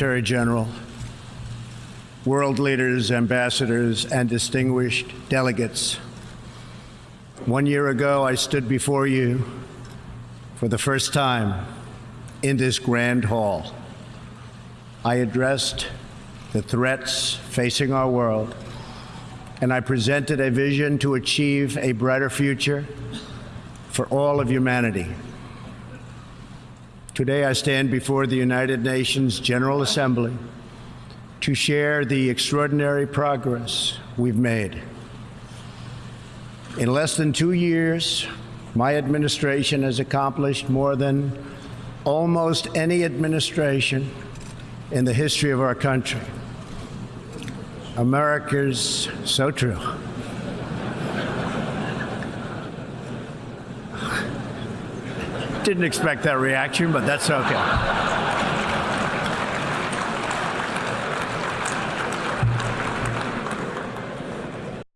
Secretary General, world leaders, ambassadors, and distinguished delegates. One year ago, I stood before you for the first time in this grand hall. I addressed the threats facing our world, and I presented a vision to achieve a brighter future for all of humanity. Today, I stand before the United Nations General Assembly to share the extraordinary progress we've made. In less than two years, my administration has accomplished more than almost any administration in the history of our country. America's so true. Didn't expect that reaction, but that's okay.